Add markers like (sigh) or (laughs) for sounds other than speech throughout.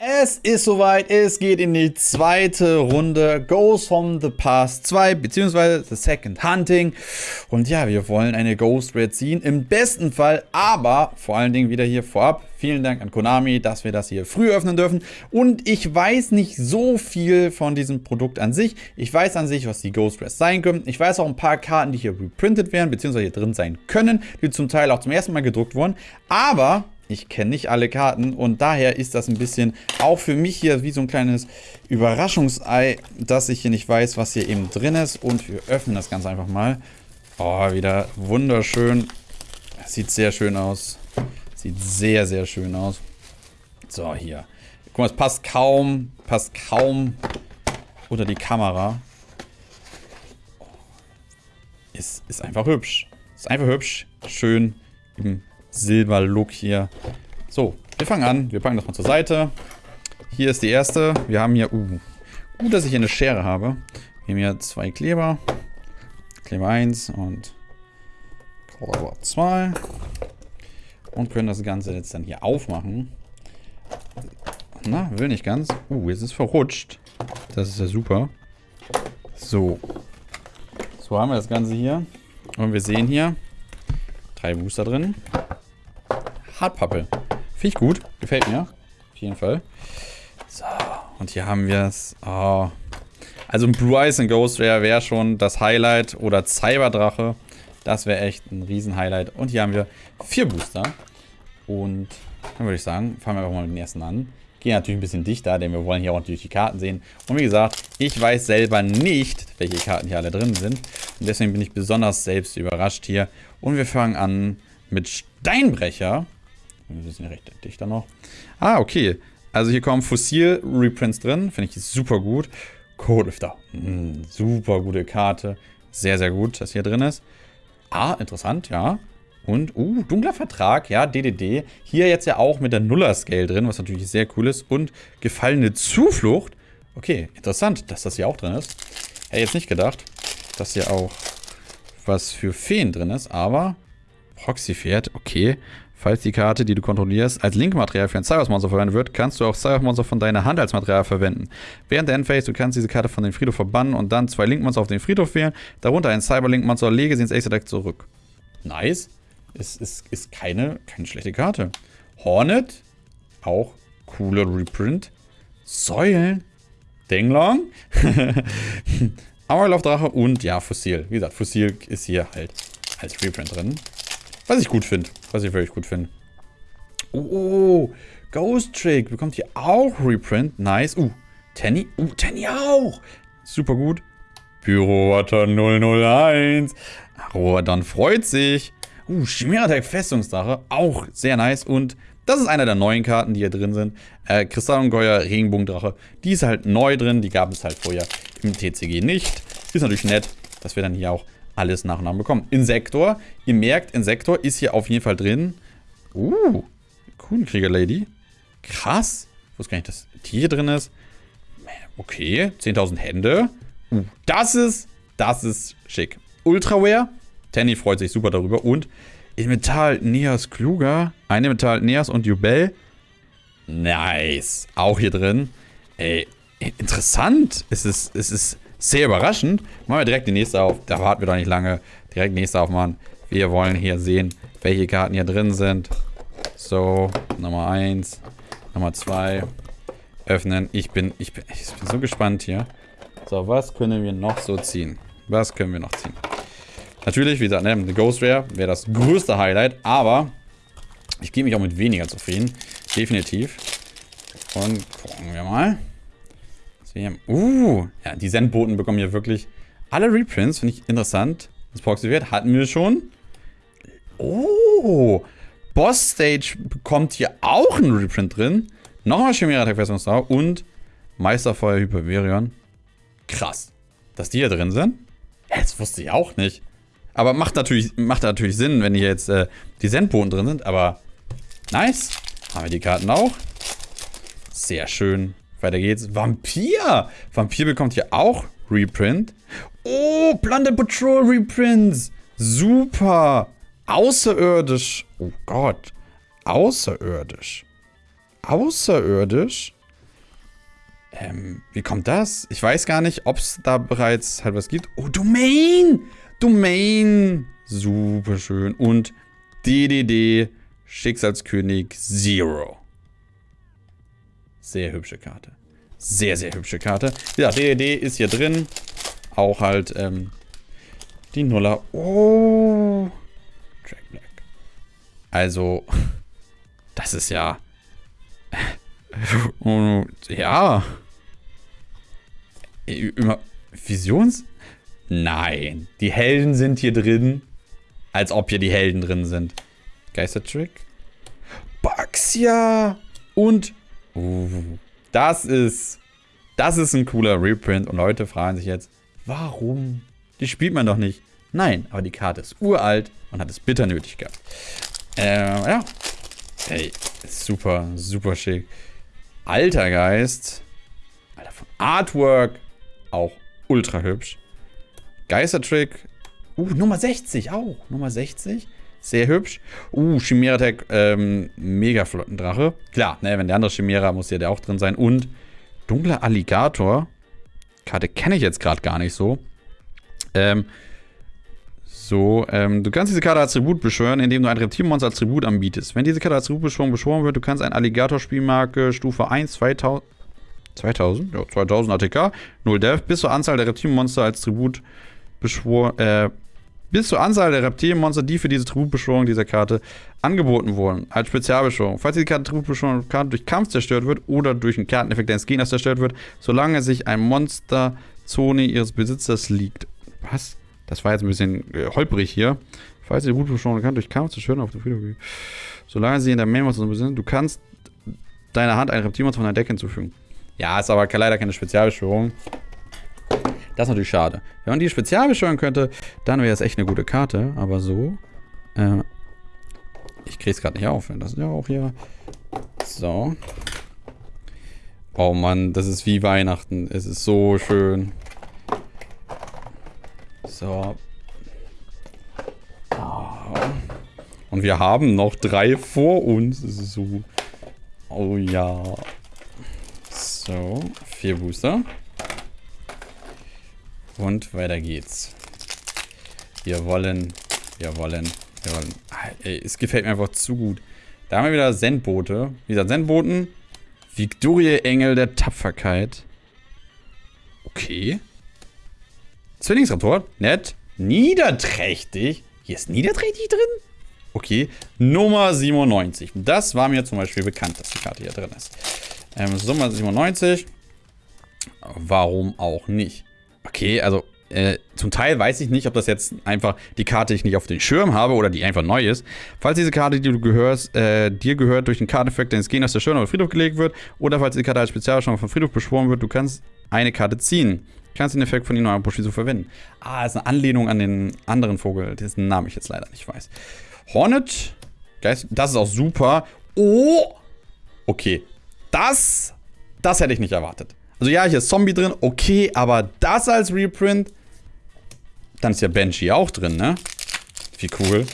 Es ist soweit, es geht in die zweite Runde Ghost from the Past 2, beziehungsweise The Second Hunting. Und ja, wir wollen eine Ghost Red ziehen, im besten Fall, aber vor allen Dingen wieder hier vorab. Vielen Dank an Konami, dass wir das hier früh öffnen dürfen. Und ich weiß nicht so viel von diesem Produkt an sich. Ich weiß an sich, was die Ghost Reds sein können. Ich weiß auch ein paar Karten, die hier reprintet werden, beziehungsweise hier drin sein können, die zum Teil auch zum ersten Mal gedruckt wurden. Aber ich kenne nicht alle Karten und daher ist das ein bisschen auch für mich hier wie so ein kleines Überraschungsei, dass ich hier nicht weiß, was hier eben drin ist. Und wir öffnen das Ganze einfach mal. Oh, wieder wunderschön. Sieht sehr schön aus. Sieht sehr, sehr schön aus. So, hier. Guck mal, es passt kaum, passt kaum unter die Kamera. Ist, ist einfach hübsch. Ist einfach hübsch. Schön im Silber-Look hier. So, wir fangen an. Wir packen das mal zur Seite. Hier ist die erste. Wir haben hier... Uh, gut, dass ich hier eine Schere habe. Wir haben hier zwei Kleber. Kleber 1 und Kleber 2. Und können das Ganze jetzt dann hier aufmachen. Na, will nicht ganz. Uh, jetzt ist verrutscht. Das ist ja super. So. So haben wir das Ganze hier. Und wir sehen hier drei Booster drin. Hartpappe. Finde ich gut. Gefällt mir. Auf jeden Fall. So, und hier haben wir es. Oh. Also ein Blue Eyes and Ghost Rare wäre schon das Highlight. Oder Cyberdrache. Das wäre echt ein Riesen-Highlight. Und hier haben wir vier Booster. Und dann würde ich sagen, fangen wir einfach mal mit dem ersten an. Gehen natürlich ein bisschen dichter, denn wir wollen hier auch natürlich die Karten sehen. Und wie gesagt, ich weiß selber nicht, welche Karten hier alle drin sind. Und deswegen bin ich besonders selbst überrascht hier. Und wir fangen an mit Steinbrecher. Wir sind ja recht dichter noch. Ah, okay. Also hier kommen Fossil-Reprints drin. Finde ich super gut. Codelifter. Mm, super gute Karte. Sehr, sehr gut, dass hier drin ist. Ah, interessant, ja. Und, uh, dunkler Vertrag, ja, DDD. Hier jetzt ja auch mit der Nuller-Scale drin, was natürlich sehr cool ist. Und gefallene Zuflucht. Okay, interessant, dass das hier auch drin ist. Hätte jetzt nicht gedacht, dass hier auch was für Feen drin ist, aber Proxy-Pferd, okay. Falls die Karte, die du kontrollierst, als Linkmaterial für ein Cybermonster verwendet wird, kannst du auch Cybermonster von deiner Hand als Material verwenden. Während der Endphase, du kannst diese Karte von dem Friedhof verbannen und dann zwei Linkmonster auf den Friedhof wählen, darunter ein Cyberlink-Monster, lege sie ins Ace Deck zurück. Nice. Ist, ist, ist keine, keine schlechte Karte. Hornet, auch cooler Reprint. Säulen, Denglong, (laughs) Amarloff-Drache und ja, Fossil. Wie gesagt, Fossil ist hier halt als Reprint drin. Was ich gut finde. Was ich wirklich gut finde. Oh, Ghost Trick bekommt hier auch Reprint. Nice. Uh, Tenny. Uh, Tenny auch. Super gut. Pyrowatter 001. Rodan freut sich. Uh, Chimera Festungsdrache. Auch sehr nice. Und das ist einer der neuen Karten, die hier drin sind. Äh, Kristallungeheuer Regenbogendrache. Die ist halt neu drin. Die gab es halt vorher im TCG nicht. Ist natürlich nett, dass wir dann hier auch alles nach und nach bekommen. Insektor, ihr merkt, Insektor ist hier auf jeden Fall drin. Uh, Kuhnkrieger-Lady. Krass. Ich wusste gar nicht, dass die hier drin ist. Okay, 10.000 Hände. Uh, das ist, das ist schick. Ultraware. Tanny freut sich super darüber. Und Metall Neas Kluger. Eine Metall Neas und Jubel. Nice. Auch hier drin. Ey, interessant. Es ist, es ist sehr überraschend. Machen wir direkt die nächste auf. Da warten wir doch nicht lange. Direkt die nächste aufmachen. Wir wollen hier sehen, welche Karten hier drin sind. So, Nummer 1, Nummer 2. Öffnen. Ich bin, ich, bin, ich bin so gespannt hier. So, was können wir noch so ziehen? Was können wir noch ziehen? Natürlich, wie gesagt, ne, eine Ghost Rare wäre das größte Highlight, aber ich gebe mich auch mit weniger zufrieden. Definitiv. Und gucken wir mal. Uh, ja, die Sendboten bekommen hier wirklich alle Reprints, finde ich interessant. Das Proxy-Wert hatten wir schon. Oh, Boss Stage bekommt hier auch ein Reprint drin. Nochmal Chimera Attack Version und Meisterfeuer Hyperverion. Krass. Dass die hier drin sind? Das wusste ich auch nicht. Aber macht natürlich, macht natürlich Sinn, wenn hier jetzt äh, die Sendboten drin sind. Aber nice. Haben wir die Karten auch. Sehr schön. Weiter geht's. Vampir. Vampir bekommt hier auch Reprint. Oh, Planet Patrol Reprints. Super. Außerirdisch. Oh Gott. Außerirdisch. Außerirdisch? Ähm, wie kommt das? Ich weiß gar nicht, ob es da bereits halt was gibt. Oh, Domain! Domain! Super schön. Und DDD Schicksalskönig Zero. Sehr hübsche Karte. Sehr, sehr hübsche Karte. Ja, DDD ist hier drin. Auch halt ähm, die Nuller. Oh. Track Black. Also, (laughs) das ist ja... (laughs) Ja. Immer Visions? Nein. Die Helden sind hier drin. Als ob hier die Helden drin sind. Geistertrick. Baxia. Und. Das ist. Das ist ein cooler Reprint. Und Leute fragen sich jetzt, warum? Die spielt man doch nicht. Nein, aber die Karte ist uralt und hat es bitter nötig gehabt. Äh, ja. Ey, super, super schick. Alter Geist. Alter, von Artwork auch ultra hübsch. Geistertrick. Uh, Nummer 60 auch. Nummer 60. Sehr hübsch. Uh, Chimera Tech, ähm, mega flotten Drache. Klar, ne, wenn der andere Chimera muss ja der auch drin sein. Und dunkler Alligator. Karte kenne ich jetzt gerade gar nicht so. Ähm, so, ähm, du kannst diese Karte als Tribut beschwören, indem du ein Reptilmonster als Tribut anbietest. Wenn diese Karte als Tributbeschwörung beschworen wird, du kannst ein Alligator-Spielmarke Stufe 1 2000, 2000, ja, 2000 ATK, 0 Death, bis zur Anzahl der Reptilmonster als Tribut beschworen, äh, bis zur Anzahl der Reptilienmonster, die für diese Tributbeschwörung dieser Karte angeboten wurden, als Spezialbeschwörung. Falls die Karte Tributbeschwörung Karte durch Kampf zerstört wird oder durch einen Karteneffekt deines Gegners zerstört wird, solange sich ein Monsterzone ihres Besitzers liegt. Was? Das war jetzt ein bisschen äh, holprig hier. Falls die Tributbeschwörung kann durch Kampf zerstört auf der Friedhof. Solange sie in der Main-Monster sind, du kannst deiner Hand ein Reptilmonster von deinem Deck hinzufügen. Ja, ist aber leider keine Spezialbeschwörung. Das ist natürlich schade. Wenn man die spezial beschwören könnte, dann wäre es echt eine gute Karte. Aber so. Äh, ich kriege es gerade nicht auf. Das ist ja auch hier. So. Oh Mann, das ist wie Weihnachten. Es ist so schön. So. Oh. Und wir haben noch drei vor uns. Das ist so. Oh ja. So, vier Booster. Und weiter geht's. Wir wollen, wir wollen, wir wollen. Ey, es gefällt mir einfach zu gut. Da haben wir wieder Sendboote. Wie gesagt, Sendboten. Victorie Engel der Tapferkeit. Okay. Zwillingsraptor. Nett. Niederträchtig. Hier ist niederträchtig drin? Okay. Nummer 97. Das war mir zum Beispiel bekannt, dass die Karte hier drin ist. Ähm, Nummer 97. Warum auch nicht? Okay, also äh, zum Teil weiß ich nicht, ob das jetzt einfach die Karte ich nicht auf den Schirm habe oder die einfach neu ist. Falls diese Karte, die du gehörst, äh, dir gehört durch den Karteneffekt deines Gegners der Schirm auf Friedhof gelegt wird oder falls die Karte als Spezialbeschwörung von Friedhof beschworen wird, du kannst eine Karte ziehen. Du kannst den Effekt von Ino Bushizu verwenden. Ah, ist eine Anlehnung an den anderen Vogel, dessen Namen ich jetzt leider nicht weiß. Hornet, Geist, das ist auch super. Oh, okay, das, das hätte ich nicht erwartet. Also ja, hier ist Zombie drin, okay, aber das als Reprint, dann ist ja Benji auch drin, ne? Wie cool.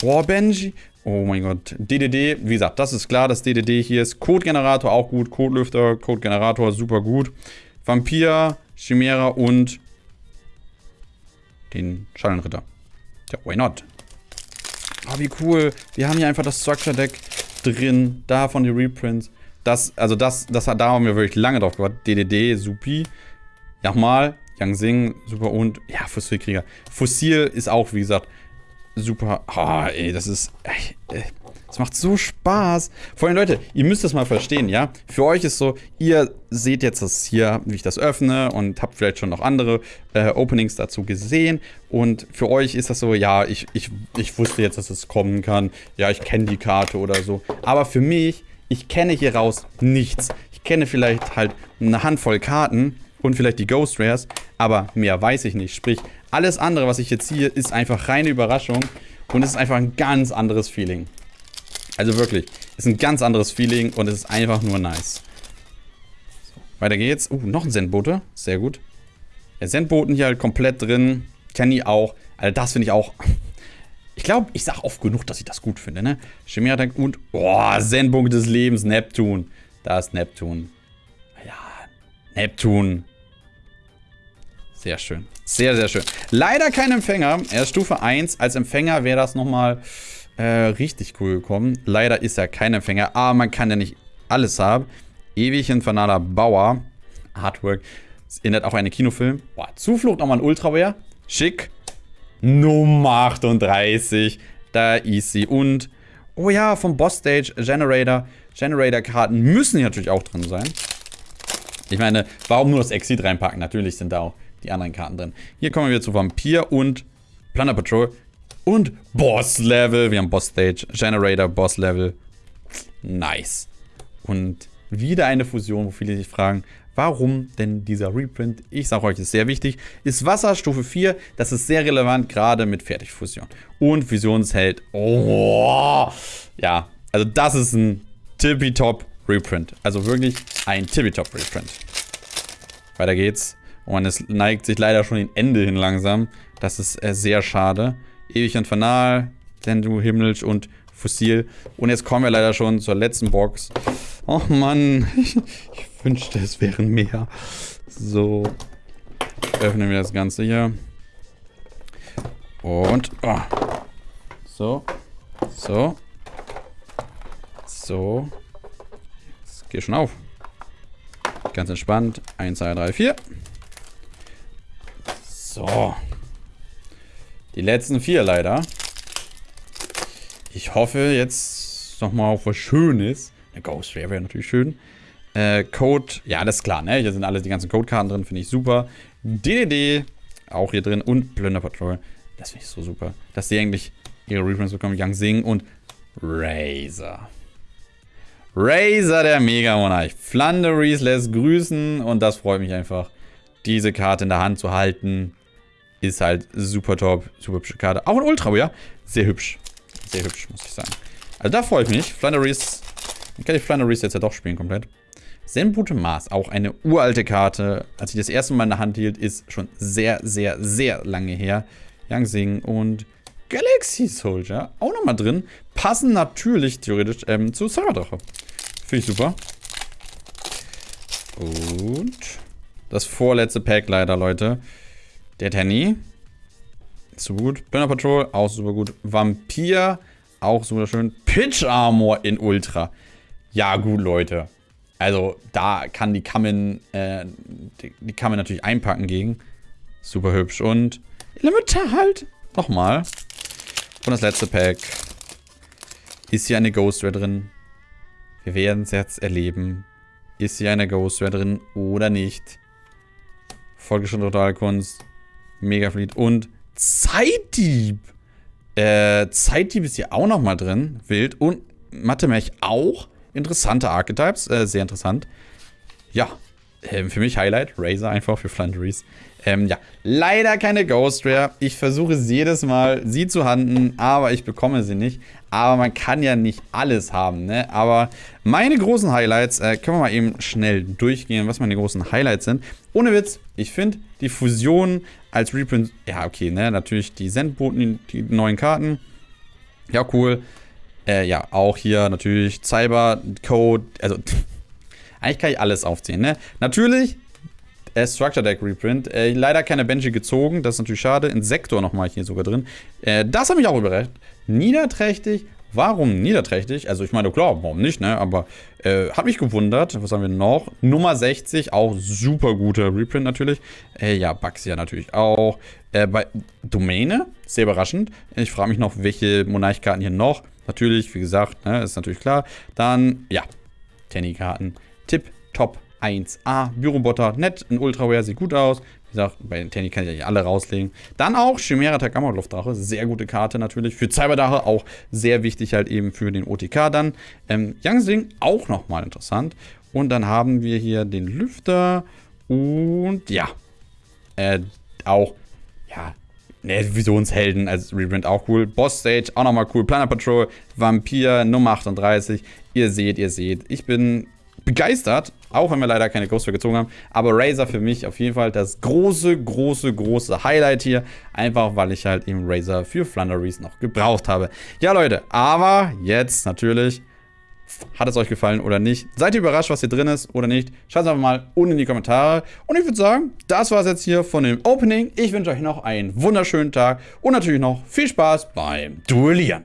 Boah, Benji. Oh mein Gott. DDD, wie gesagt, das ist klar, dass DDD hier ist. Code-Generator auch gut. Codelüfter, Code-Generator super gut. Vampir, Chimera und den Schallenritter. Ja, why not? Oh, wie cool. Wir haben hier einfach das Structure-Deck drin. Davon die Reprints. Das, also das, das hat, da haben wir wirklich lange drauf gewartet. DDD, Supi. Nochmal, Yang Sing, super und, ja, Fossilkrieger. Fossil ist auch, wie gesagt, super. Ah, oh, ey, das ist, ey, das macht so Spaß. Vor allem, Leute, ihr müsst das mal verstehen, ja? Für euch ist so, ihr seht jetzt das hier, wie ich das öffne und habt vielleicht schon noch andere äh, Openings dazu gesehen. Und für euch ist das so, ja, ich, ich, ich wusste jetzt, dass es kommen kann. Ja, ich kenne die Karte oder so. Aber für mich ich kenne hier raus nichts. Ich kenne vielleicht halt eine Handvoll Karten und vielleicht die Ghost Rares, aber mehr weiß ich nicht. Sprich, alles andere, was ich jetzt ziehe, ist einfach reine Überraschung und es ist einfach ein ganz anderes Feeling. Also wirklich, es ist ein ganz anderes Feeling und es ist einfach nur nice. Weiter geht's. Uh, noch ein Sendbote. Sehr gut. Der Sendboten hier halt komplett drin. Kenne ich auch. Also das finde ich auch ich glaube, ich sage oft genug, dass ich das gut finde, ne? Chimera Tank und, boah, Sendpunkt des Lebens, Neptun. Da ist Neptun. Ja, Neptun. Sehr schön. Sehr, sehr schön. Leider kein Empfänger. Er ist Stufe 1. Als Empfänger wäre das nochmal äh, richtig cool gekommen. Leider ist er kein Empfänger. Aber man kann ja nicht alles haben. Ewig infernaler Bauer. Artwork. Es erinnert auch an einen Kinofilm. Boah, Zuflucht nochmal ein Ultraware. Schick. Nummer 38. Da ist sie. Und, oh ja, vom Boss Stage Generator. Generator-Karten müssen natürlich auch drin sein. Ich meine, warum nur das Exit reinpacken? Natürlich sind da auch die anderen Karten drin. Hier kommen wir zu Vampir und Plunder Patrol. Und Boss Level. Wir haben Boss Stage, Generator, Boss Level. Nice. Und wieder eine Fusion, wo viele sich fragen, warum denn dieser Reprint? Ich sage euch, ist sehr wichtig. Ist Wasser Stufe 4, das ist sehr relevant, gerade mit Fertigfusion. Und Fusionsheld, oh, ja, also das ist ein tippitopp Reprint. Also wirklich ein tippitopp Reprint. Weiter geht's. Und es neigt sich leider schon den Ende hin langsam. Das ist äh, sehr schade. Ewig Infernal, Sendu, Himmlisch und Fossil. Und jetzt kommen wir leider schon zur letzten Box. Oh Mann, (laughs) ich, ich wünschte, es wären mehr. So, öffnen wir das Ganze hier. Und, oh. so, so, so. Jetzt geht schon auf. Ganz entspannt. 1, 2, 3, 4. So. Die letzten vier leider. Ich hoffe jetzt nochmal auf was Schönes. Eine Ghost wäre natürlich schön. Äh, Code, ja, das ist klar, ne? Hier sind alle die ganzen Codekarten drin, finde ich super. DDD, auch hier drin. Und Plunder Patrol, das finde ich so super. Dass die eigentlich ihre Reprints bekommen. Young Sing und Razor. Razor, der Mega-Monarch. Flanderies lässt grüßen und das freut mich einfach, diese Karte in der Hand zu halten. Ist halt super top, super hübsche Karte. Auch ein Ultra, ja. Sehr hübsch. Sehr hübsch, muss ich sagen. Also da freue ich mich. Flanderies, dann kann ich Flanderies jetzt ja doch spielen komplett. Senbute Mars, auch eine uralte Karte. Als ich das erste Mal in der Hand hielt, ist schon sehr, sehr, sehr lange her. Yang Sing und Galaxy Soldier auch nochmal drin. Passen natürlich theoretisch ähm, zu Cyberdrache. Finde ich super. Und das vorletzte Pack leider, Leute. Der Tenny. So gut. Burner Patrol, auch super gut. Vampir, auch super schön. Pitch Armor in Ultra. Ja, gut, Leute. Also, da kann die Kamen, äh, die, die Kamen natürlich einpacken gegen. Super hübsch. Und Elementar halt. Nochmal. Und das letzte Pack. Ist hier eine Ghost Rare drin? Wir werden es jetzt erleben. Ist hier eine Ghost Rare drin oder nicht? Folge schon Totalkunst. Megafleet und Zeitdieb. Äh, Zeitdieb ist hier auch nochmal drin. Wild. Und Mathe-Mech auch. Interessante Archetypes. Äh, sehr interessant. Ja. Ähm, für mich Highlight. Razor einfach für Flanderies. Ähm, ja. Leider keine Ghost Rare. Ich versuche es jedes Mal, sie zu handen, aber ich bekomme sie nicht. Aber man kann ja nicht alles haben, ne? Aber meine großen Highlights, äh, können wir mal eben schnell durchgehen, was meine großen Highlights sind. Ohne Witz, ich finde die Fusion als Reprint, ja okay, ne? Natürlich die Sendboten, die neuen Karten. Ja, cool. Äh, ja, auch hier natürlich Cyber, Code, also (laughs) eigentlich kann ich alles aufzählen, ne? Natürlich äh, Structure Deck Reprint. Äh, leider keine Benji gezogen, das ist natürlich schade. Insektor nochmal hier sogar drin. Äh, das habe ich auch überrascht. Niederträchtig. Warum niederträchtig? Also ich meine, klar, warum nicht, ne? Aber äh, hat mich gewundert. Was haben wir noch? Nummer 60, auch super guter Reprint natürlich. Äh, ja, Baxia natürlich auch. Äh, bei Domäne, sehr überraschend. Ich frage mich noch, welche Monarchkarten hier noch. Natürlich, wie gesagt, ne, ist natürlich klar. Dann, ja, Tenny-Karten. Tipp, top, 1A. Bürobotter, nett, ein Ultraware, sieht gut aus. Wie gesagt, bei den Tenny kann ich ja alle rauslegen. Dann auch Chimera Takamot Luftdrache, sehr gute Karte natürlich. Für Cyberdache auch sehr wichtig halt eben für den OTK dann. Ähm, Yangsing auch nochmal interessant. Und dann haben wir hier den Lüfter und ja, äh, auch, ja, ne, Visionshelden als Reprint auch cool. Boss Stage auch nochmal cool. Planet Patrol, Vampir, Nummer 38. Ihr seht, ihr seht, ich bin begeistert, auch wenn wir leider keine Ghostware gezogen haben. Aber Razer für mich auf jeden Fall das große, große, große Highlight hier. Einfach, weil ich halt eben Razer für Flanderies noch gebraucht habe. Ja, Leute, aber jetzt natürlich Hat es euch gefallen oder nicht? Seid ihr überrascht, was hier drin ist oder nicht? Schreibt es einfach mal unten in die Kommentare. Und ich würde sagen, das war es jetzt hier von dem Opening. Ich wünsche euch noch einen wunderschönen Tag und natürlich noch viel Spaß beim Duellieren.